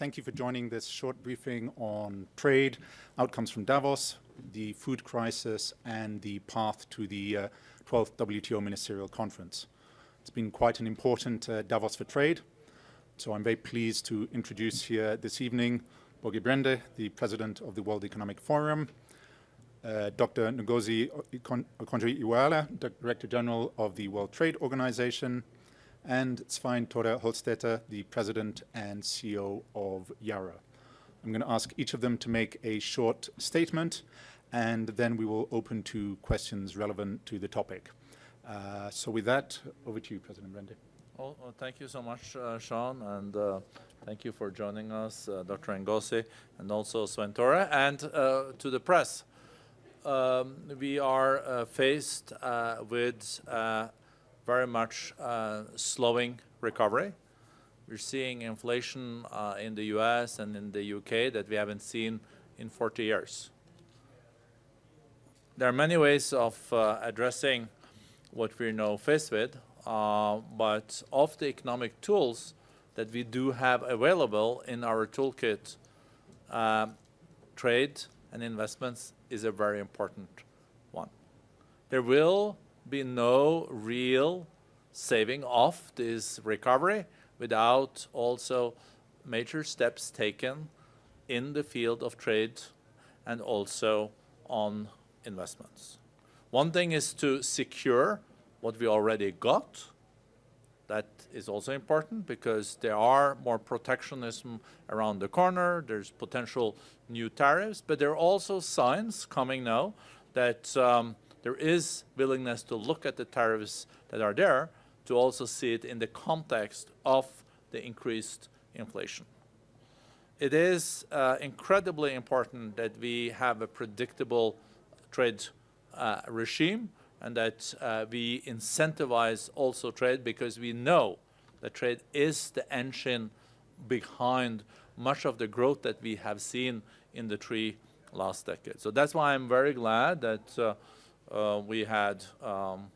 thank you for joining this short briefing on trade, outcomes from Davos, the food crisis, and the path to the uh, 12th WTO Ministerial Conference. It's been quite an important uh, Davos for trade, so I'm very pleased to introduce here this evening Børge Brende, the President of the World Economic Forum, uh, Dr. Ngozi Okonjo-Iweala, Director General of the World Trade Organization, and Svein Tore Holsether, the President and CEO of Yara. I'm going to ask each of them to make a short statement, and then we will open to questions relevant to the topic. Uh, so with that, over to you, President Brende. Well, well, thank you so much, uh, Sean, and uh, thank you for joining us, uh, Dr. Ngozi, and also Svein Tore, and uh, to the press um, we are uh, faced with very much uh, slowing recovery. We're seeing inflation uh, in the US and in the UK that we haven't seen in 40 years. There are many ways of uh, addressing what we're now faced with, but of the economic tools that we do have available in our toolkit, trade and investments is a very important one. There will be no real saving off this recovery without also major steps taken in the field of trade and also on investments. One thing is to secure what we already got. That is also important because there are more protectionism around the corner. There's potential new tariffs, but there are also signs coming now that um, there is willingness to look at the tariffs that are there to also see it in the context of the increased inflation. It is uh, incredibly important that we have a predictable trade uh, regime and that uh, we incentivize also trade because we know that trade is the engine behind much of the growth that we have seen in the three last decades. So that's why I'm very glad that uh, uh, we had um,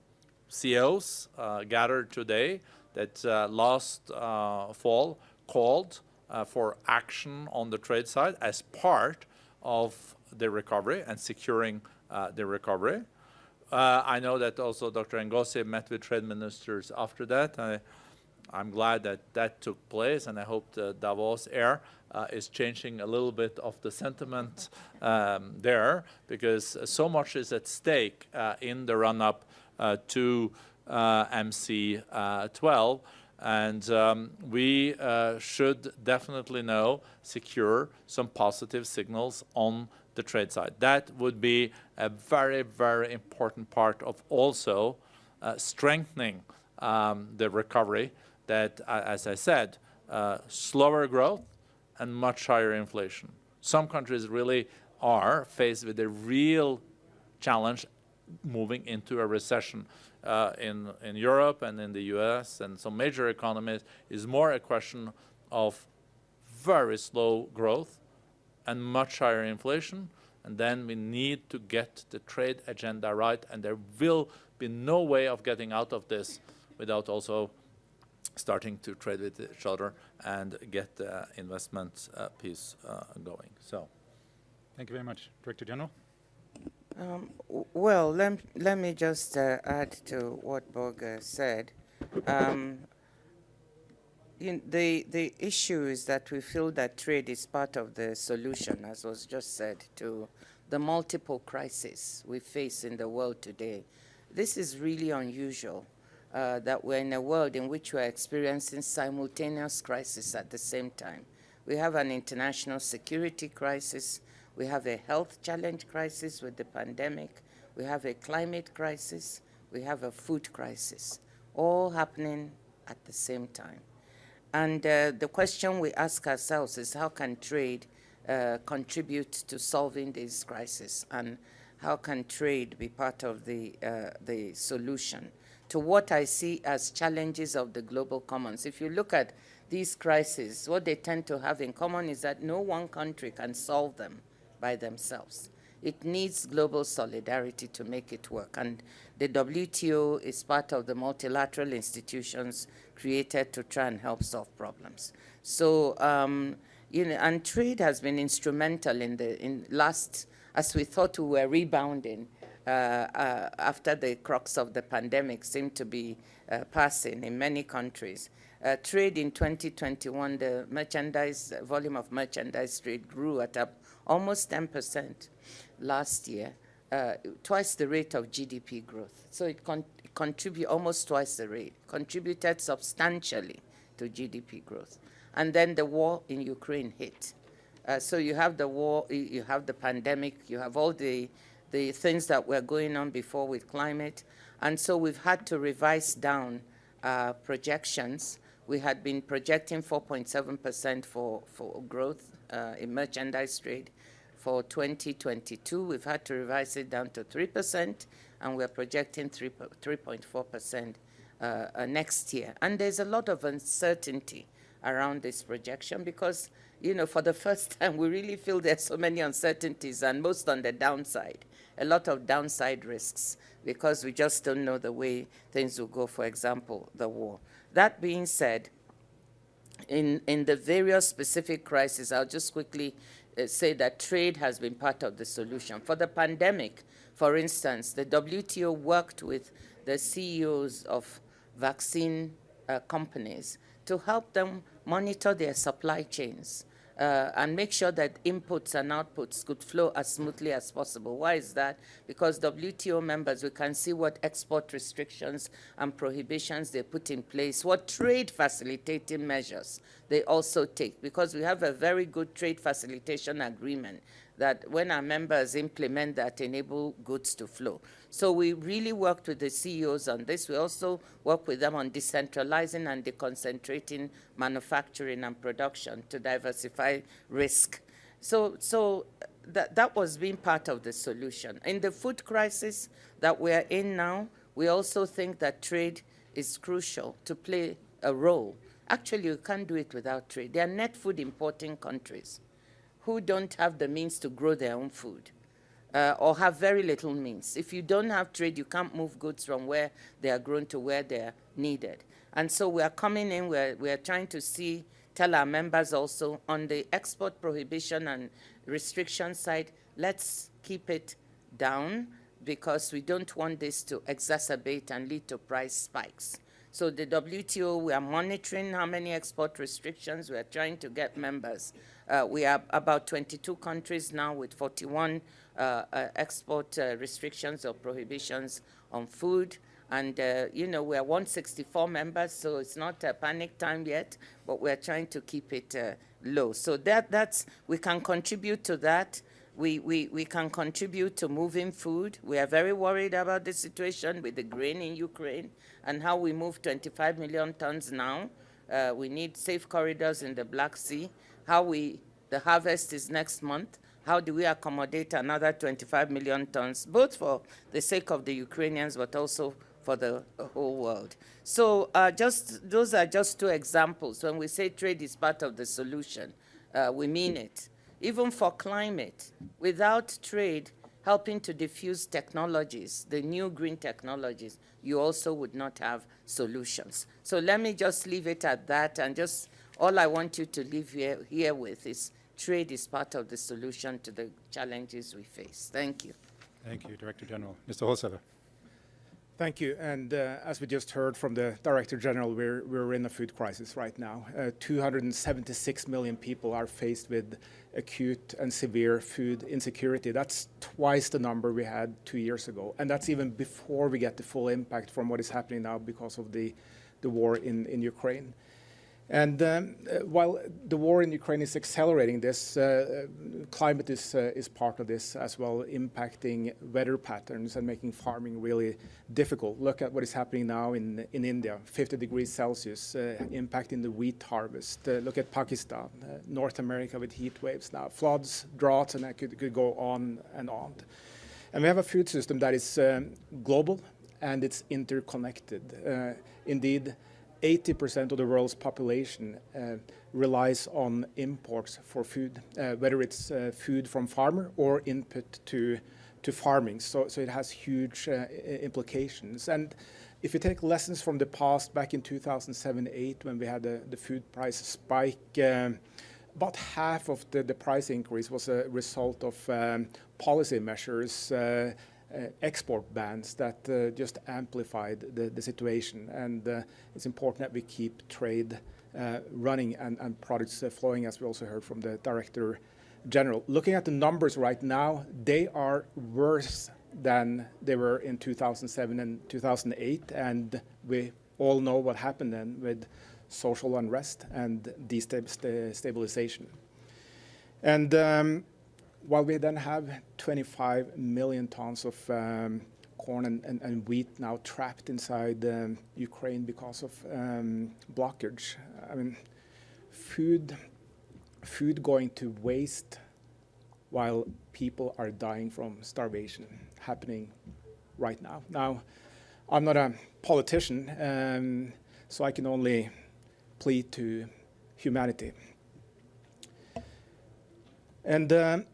CEOs uh, gathered today that uh, last uh, fall called uh, for action on the trade side as part of the recovery and securing the recovery. I know that also Dr. Ngozi met with trade ministers after that. I, I'm glad that that took place, and I hope the Davos air uh, is changing a little bit of the sentiment um, there, because so much is at stake uh, in the run-up uh, to uh, MC12, and um, we uh, should definitely now secure some positive signals on the trade side. That would be a very, very important part of also uh, strengthening um, the recovery that, as I said, uh, slower growth and much higher inflation. Some countries really are faced with a real challenge moving into a recession. Uh, in, in Europe and in the US and some major economies is more a question of very slow growth and much higher inflation. And then we need to get the trade agenda right. And there will be no way of getting out of this without also starting to trade with each other and get the investment uh, piece uh, going. So, thank you very much, Director General. Um, well, let, let me just uh, add to what Børge said. Um, in the, the issue is that we feel that trade is part of the solution, as was just said, to the multiple crises we face in the world today. This is really unusual uh, that we're in a world in which we're experiencing simultaneous crises at the same time. We have an international security crisis, we have a health challenge crisis with the pandemic, we have a climate crisis, we have a food crisis, all happening at the same time. And uh, the question we ask ourselves is how can trade uh, contribute to solving these crises and how can trade be part of the, uh, the solution? To what I see as challenges of the global commons. If you look at these crises, what they tend to have in common is that no one country can solve them by themselves. It needs global solidarity to make it work. And the WTO is part of the multilateral institutions created to try and help solve problems. So, um, you know, and trade has been instrumental in the in last, as we thought we were rebounding after the crux of the pandemic seemed to be uh, passing in many countries. Uh, trade in 2021, the merchandise volume of merchandise trade grew at up almost 10% last year, uh, twice the rate of GDP growth. So it con contributed almost twice the rate, contributed substantially to GDP growth. And then the war in Ukraine hit. Uh, so you have the war, you have the pandemic, you have all the, the things that were going on before with climate. And so we've had to revise down uh, projections. We had been projecting 4.7% for, for growth uh, in merchandise trade for 2022. We've had to revise it down to 3%, and we're projecting 3.4% uh, uh, next year. And there's a lot of uncertainty around this projection because, you know, for the first time, we really feel there's so many uncertainties and most on the downside, a lot of downside risks because we just don't know the way things will go, for example, the war. That being said, in, in the various specific crises, I'll just quickly uh, say that trade has been part of the solution. For the pandemic, for instance, the WTO worked with the CEOs of vaccine uh, companies to help them monitor their supply chains uh, and make sure that inputs and outputs could flow as smoothly as possible. Why is that? Because WTO members, we can see what export restrictions and prohibitions they put in place, what trade facilitating measures they also take, because we have a very good trade facilitation agreement that when our members implement that enable goods to flow. So we really worked with the CEOs on this. We also work with them on decentralizing and deconcentrating manufacturing and production to diversify risk. So, so that, that was being part of the solution. In the food crisis that we're in now, we also think that trade is crucial to play a role. Actually, you can't do it without trade. They are net food importing countries who don't have the means to grow their own food uh, or have very little means. If you don't have trade, you can't move goods from where they are grown to where they are needed. And so we are coming in, we're, we're trying to see, tell our members also on the export prohibition and restriction side, let's keep it down because we don't want this to exacerbate and lead to price spikes. So the WTO, we are monitoring how many export restrictions. We are trying to get members. Uh, we are about 22 countries now with 41 uh, uh, export uh, restrictions or prohibitions on food. And, uh, you know, we're 164 members, so it's not a panic time yet, but we're trying to keep it low. So that, that's, we can contribute to that. We, we, we can contribute to moving food. We are very worried about the situation with the grain in Ukraine and how we move 25 million tons now. Uh, we need safe corridors in the Black Sea. How we, the harvest is next month how do we accommodate another 25 million tons, both for the sake of the Ukrainians, but also for the whole world. So uh, just those are just two examples. When we say trade is part of the solution, uh, we mean it. Even for climate, without trade helping to diffuse technologies, the new green technologies, you also would not have solutions. So let me just leave it at that and just all I want you to leave here, here with is trade is part of the solution to the challenges we face. Thank you. Thank you, Director General. Mr. Holsether. Thank you. And uh, as we just heard from the Director General, we're, we're in a food crisis right now. Uh, 276 million people are faced with acute and severe food insecurity. That's twice the number we had two years ago. And that's even before we get the full impact from what is happening now because of the, the war in, in Ukraine. And um, uh, while the war in Ukraine is accelerating this, uh, climate is, uh, is part of this as well, impacting weather patterns and making farming really difficult. Look at what is happening now in, in India, 50 degrees Celsius, uh, impacting the wheat harvest. Uh, look at Pakistan, uh, North America with heat waves now, floods, droughts, and that could, could go on and on. And we have a food system that is um, global and it's interconnected. indeed, 80% of the world's population uh, relies on imports for food, uh, whether it's uh, food from farmer or input to to farming. So, so it has huge uh, implications. And if you take lessons from the past, back in 2007-8, when we had the, the food price spike, um, about half of the, the price increase was a result of um, policy measures, uh, export bans that uh, just amplified the, the situation. And uh, it's important that we keep trade uh, running and, and products uh, flowing, as we also heard from the Director General. Looking at the numbers right now, they are worse than they were in 2007 and 2008, and we all know what happened then with social unrest and destabilization. And um, while we then have 25 million tons of um, corn and, and, and, wheat now trapped inside um, Ukraine because of um, blockage, I mean, food, food going to waste while people are dying from starvation happening right now. Now, I'm not a politician, um, so I can only plead to humanity. And um,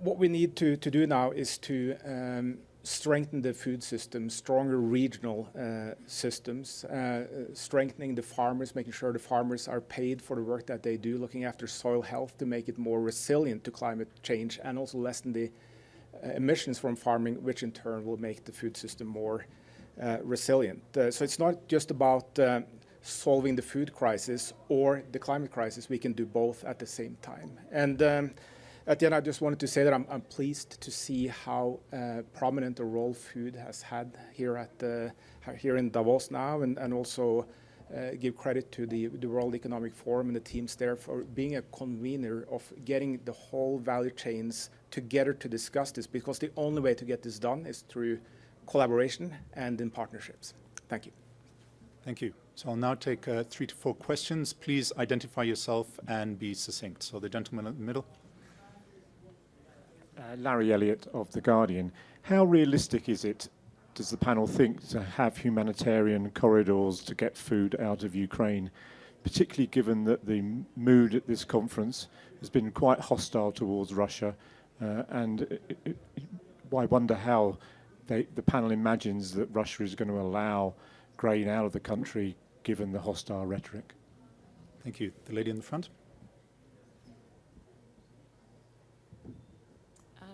what we need to, to do now is to um, strengthen the food system, stronger regional uh, systems, uh, strengthening the farmers, making sure the farmers are paid for the work that they do, looking after soil health to make it more resilient to climate change, and also lessen the uh, emissions from farming, which in turn will make the food system more uh, resilient. Uh, so it's not just about uh, solving the food crisis or the climate crisis. We can do both at the same time. And um, at the end, I just wanted to say that I'm, I'm pleased to see how uh, prominent a role food has had here at the, here in Davos now, and, and also uh, give credit to the, the World Economic Forum and the teams there for being a convener of getting the whole value chains together to discuss this, because the only way to get this done is through collaboration and in partnerships. Thank you. Thank you. So I'll now take uh, three to four questions. Please identify yourself and be succinct. So the gentleman in the middle. Uh, Larry Elliott of The Guardian. How realistic is it, does the panel think, to have humanitarian corridors to get food out of Ukraine, particularly given that the mood at this conference has been quite hostile towards Russia? Uh, and it, it, I wonder how they, the panel imagines that Russia is going to allow grain out of the country given the hostile rhetoric. Thank you. The lady in the front.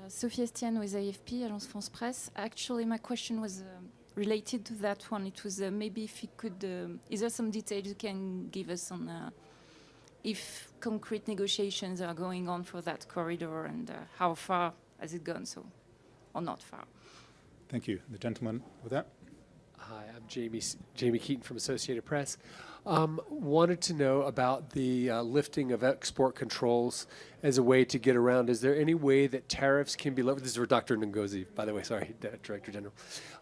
Sophie Estienne with AFP, Agence France Presse. Actually, my question was uh, related to that one. It was uh, maybe if you could, uh, is there some details you can give us on uh, if concrete negotiations are going on for that corridor and uh, how far has it gone, so, or not far? Thank you. The gentleman with that. Hi, I'm Jamie, Jamie Keaton from Associated Press. Um, wanted to know about the uh, lifting of export controls as a way to get around. Is there any way that tariffs can be lowered? This is for Dr. Ngozi, by the way, sorry, Director General.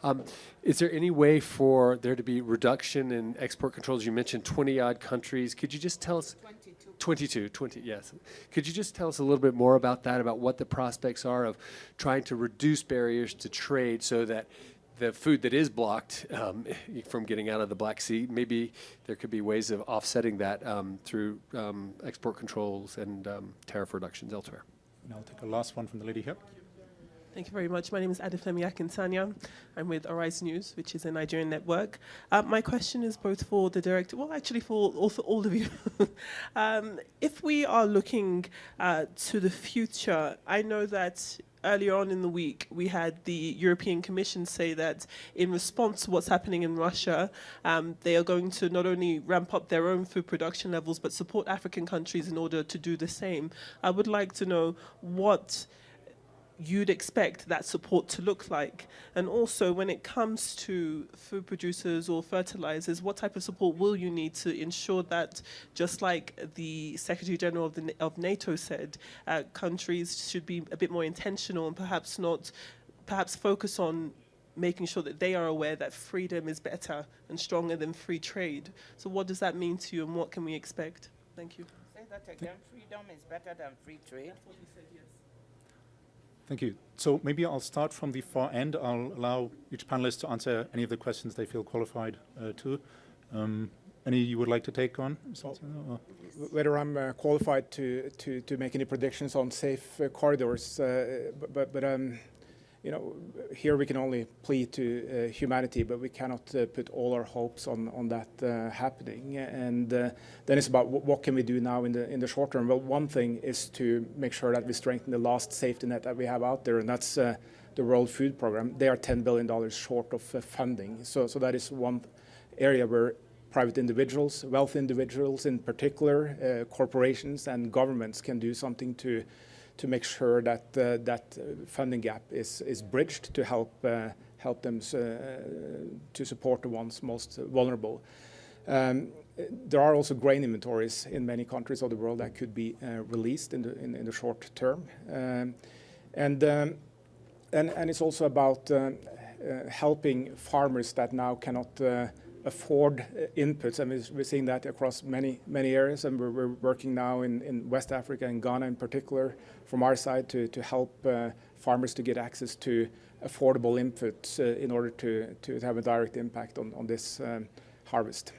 Um, is there any way for there to be reduction in export controls? You mentioned 20 odd countries. Could you just tell us? 22. 22, 20, yes. Could you just tell us a little bit more about that, about what the prospects are of trying to reduce barriers to trade so that the food that is blocked um, from getting out of the Black Sea, maybe there could be ways of offsetting that um, through um, export controls and um, tariff reductions elsewhere. And I'll take a last one from the lady here. Thank you very much. My name is Adefemi Akintanya. I'm with Arise News, which is a Nigerian network. Uh, my question is both for the director, well, actually for all, for all of you. um, if we are looking uh, to the future, I know that earlier on in the week, we had the European Commission say that in response to what's happening in Russia, um, they are going to not only ramp up their own food production levels, but support African countries in order to do the same. I would like to know what you'd expect that support to look like? And also, when it comes to food producers or fertilizers, what type of support will you need to ensure that, just like the Secretary General of, the, of NATO said, uh, countries should be a bit more intentional and perhaps not, perhaps focus on making sure that they are aware that freedom is better and stronger than free trade. So what does that mean to you and what can we expect? Thank you. Say that again, freedom is better than free trade? Thank you. So maybe I'll start from the far end. I'll allow each panelist to answer any of the questions they feel qualified uh, to. Um, any you would like to take on? Well, whether I'm uh, qualified to, to, to make any predictions on safe uh, corridors, uh, but, but um, you know, here we can only plead to uh, humanity, but we cannot uh, put all our hopes on on that uh, happening. And uh, then it's about what can we do now in the in the short term. Well, one thing is to make sure that we strengthen the last safety net that we have out there, and that's uh, the World Food Program. They are 10 billion dollars short of uh, funding, so so that is one area where private individuals, wealthy individuals in particular, corporations and governments can do something to to make sure that uh, that uh, funding gap is is bridged to help uh, help them to support the ones most vulnerable. Um, there are also grain inventories in many countries of the world that could be released in the in, in the short term, um, and um, and and it's also about helping farmers that now cannot afford uh, inputs, and we're seeing that across many many areas. And we're, we're working now in, in West Africa and Ghana in particular, from our side, to to help uh, farmers to get access to affordable inputs uh, in order to to have a direct impact on on this um, harvest.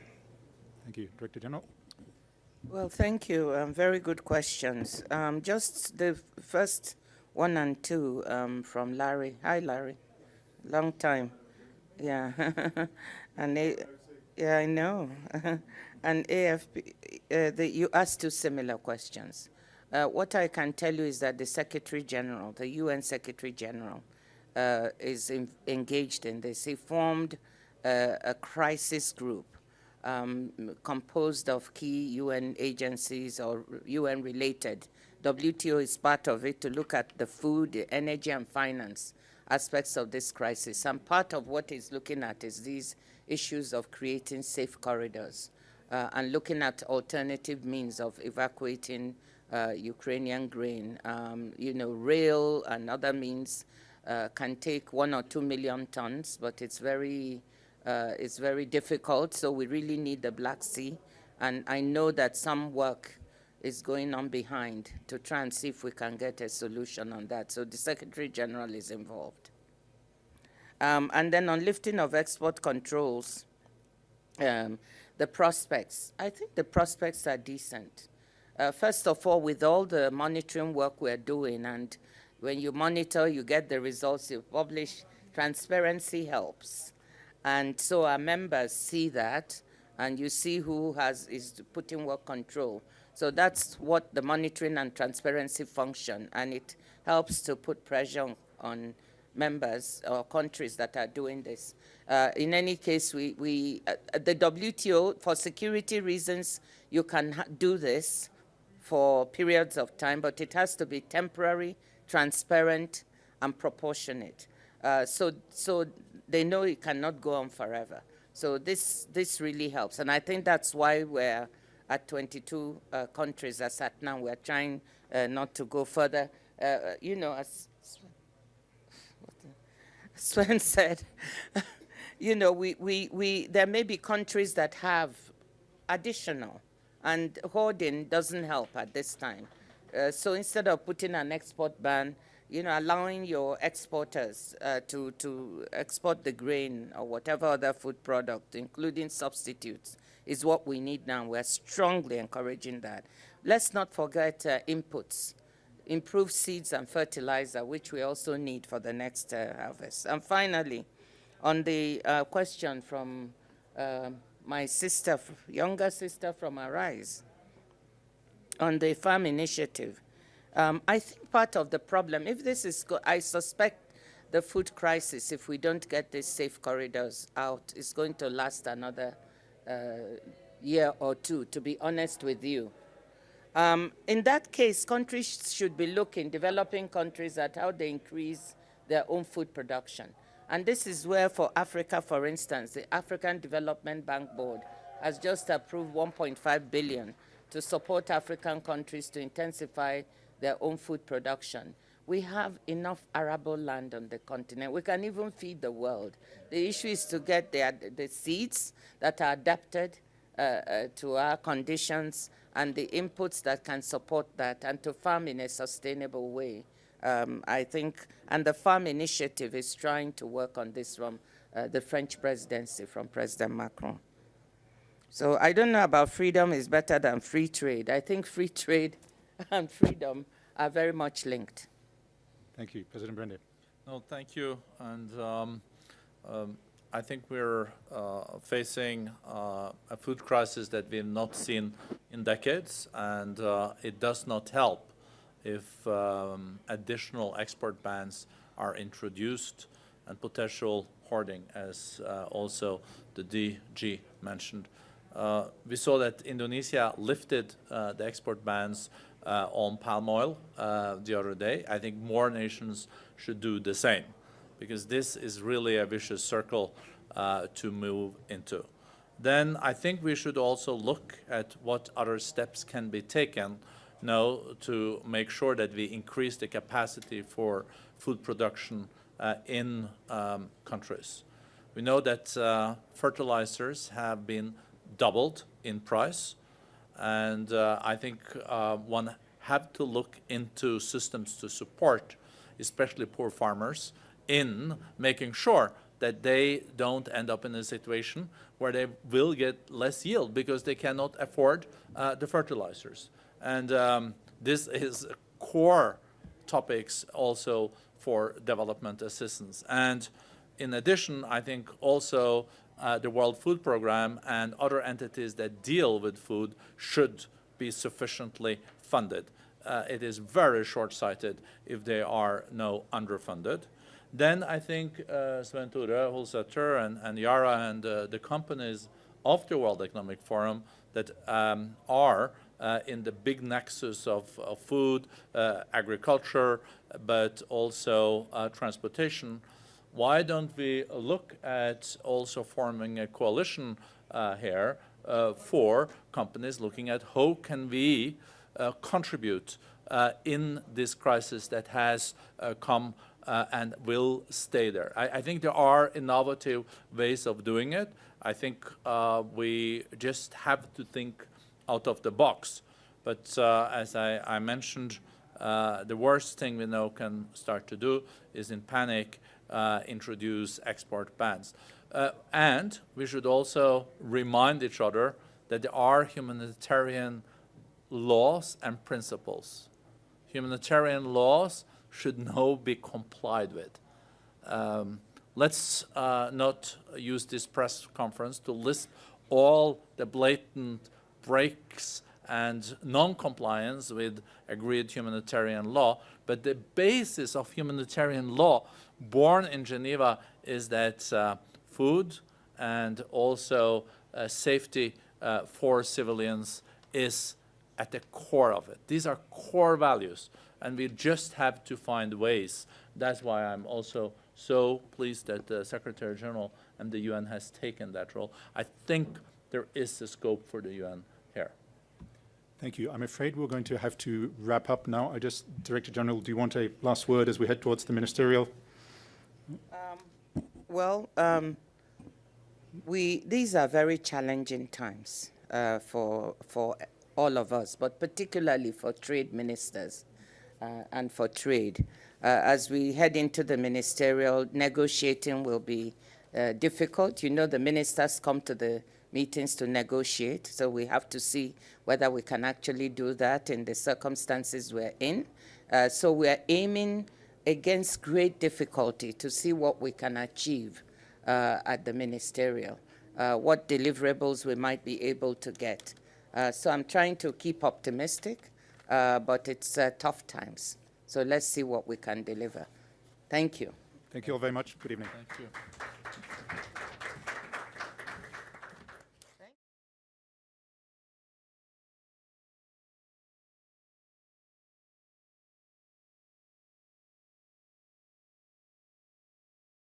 Thank you, Director General. Well, thank you. Um, very good questions. Um, just the first one and two um, from Larry. Hi, Larry. Long time. Yeah. and they, yeah, I know. and AFP, uh, the, you asked two similar questions. Uh, what I can tell you is that the Secretary General, the UN Secretary General, uh, is in, engaged in this. He formed uh, a crisis group um, composed of key UN agencies or UN related. WTO is part of it to look at the food, energy, and finance aspects of this crisis. And part of what he's looking at is these issues of creating safe corridors uh, and looking at alternative means of evacuating uh, Ukrainian grain. Um, you know, rail and other means uh, can take one or two million tons, but it's very, uh, it's very difficult. So we really need the Black Sea. And I know that some work is going on behind to try and see if we can get a solution on that. So the Secretary General is involved. Um, and then on lifting of export controls, um, the prospects. I think the prospects are decent. Uh, first of all, with all the monitoring work we're doing, and when you monitor, you get the results you publish, transparency helps. And so our members see that, and you see who has is putting work control. So that's what the monitoring and transparency function, and it helps to put pressure on, on members or countries that are doing this. Uh, in any case, we, we uh, the WTO, for security reasons, you can do this for periods of time, but it has to be temporary, transparent, and proportionate. Uh, so, so they know it cannot go on forever. So this, this really helps. And I think that's why we're at 22 uh, countries as at now. We're trying uh, not to go further. Uh, you know, as Sven said, you know, we, we, we, there may be countries that have additional, and hoarding doesn't help at this time. Uh, so instead of putting an export ban, you know, allowing your exporters uh, to, to export the grain or whatever other food product, including substitutes, is what we need now. We're strongly encouraging that. Let's not forget uh, inputs improve seeds and fertilizer, which we also need for the next uh, harvest. And finally, on the uh, question from uh, my sister, younger sister from Arise, on the farm initiative, um, I think part of the problem, if this is, I suspect the food crisis, if we don't get these safe corridors out, is going to last another uh, year or two, to be honest with you. Um, in that case, countries should be looking, developing countries, at how they increase their own food production. And this is where, for Africa, for instance, the African Development Bank Board has just approved 1.5 billion to support African countries to intensify their own food production. We have enough arable land on the continent. We can even feed the world. The issue is to get the, the seeds that are adapted uh, uh, to our conditions and the inputs that can support that and to farm in a sustainable way. Um, I think, and the farm initiative is trying to work on this from uh, the French presidency, from President Macron. So I don't know about freedom is better than free trade. I think free trade and freedom are very much linked. Thank you. President Brende. No, thank you. And um, um, I think we're uh, facing uh, a food crisis that we've not seen in decades, and uh, it does not help if um, additional export bans are introduced and potential hoarding, as uh, also the DG mentioned. Uh, we saw that Indonesia lifted uh, the export bans on palm oil the other day. I think more nations should do the same because this is really a vicious circle uh, to move into. Then I think we should also look at what other steps can be taken now to make sure that we increase the capacity for food production uh, in um, countries. We know that uh, fertilizers have been doubled in price, and uh, I think uh, one have to look into systems to support, especially poor farmers, in making sure that they don't end up in a situation where they will get less yield because they cannot afford uh, the fertilizers. And um, this is core topics also for development assistance. And in addition, I think also uh, the World Food Programme and other entities that deal with food should be sufficiently funded. Uh, it is very short-sighted if they are no underfunded. Then I think uh, Sven Tore Holsether and, and Yara and uh, the companies of the World Economic Forum that um, are uh, in the big nexus of, of food, uh, agriculture, but also uh, transportation, why don't we look at also forming a coalition uh, here uh, for companies looking at how can we uh, contribute in this crisis that has come uh, and will stay there. I, I, think there are innovative ways of doing it. I think uh, we just have to think out of the box. But uh, as I, I mentioned, uh, the worst thing we know can start to do is in panic uh, introduce export bans. Uh, and we should also remind each other that there are humanitarian laws and principles. Humanitarian laws should now be complied with. Um, let's uh, not use this press conference to list all the blatant breaks and non-compliance with agreed humanitarian law, but the basis of humanitarian law born in Geneva is that uh, food and also uh, safety uh, for civilians is at the core of it. These are core values and we just have to find ways. That's why I'm also so pleased that the Secretary General and the UN has taken that role. I think there is a scope for the UN here. Thank you. I'm afraid we're going to have to wrap up now. I just, Director General, do you want a last word as we head towards the ministerial? Um, well, um, we these are very challenging times uh, for for all of us, but particularly for trade ministers and for trade. Uh, as we head into the ministerial, negotiating will be uh, difficult. You know, the ministers come to the meetings to negotiate, so we have to see whether we can actually do that in the circumstances we're in. Uh, so we're aiming against great difficulty to see what we can achieve uh, at the ministerial, uh, what deliverables we might be able to get. so I'm trying to keep optimistic uh, but it's uh, tough times. So let's see what we can deliver. Thank you. Thank you all very much. Good evening. Thank you.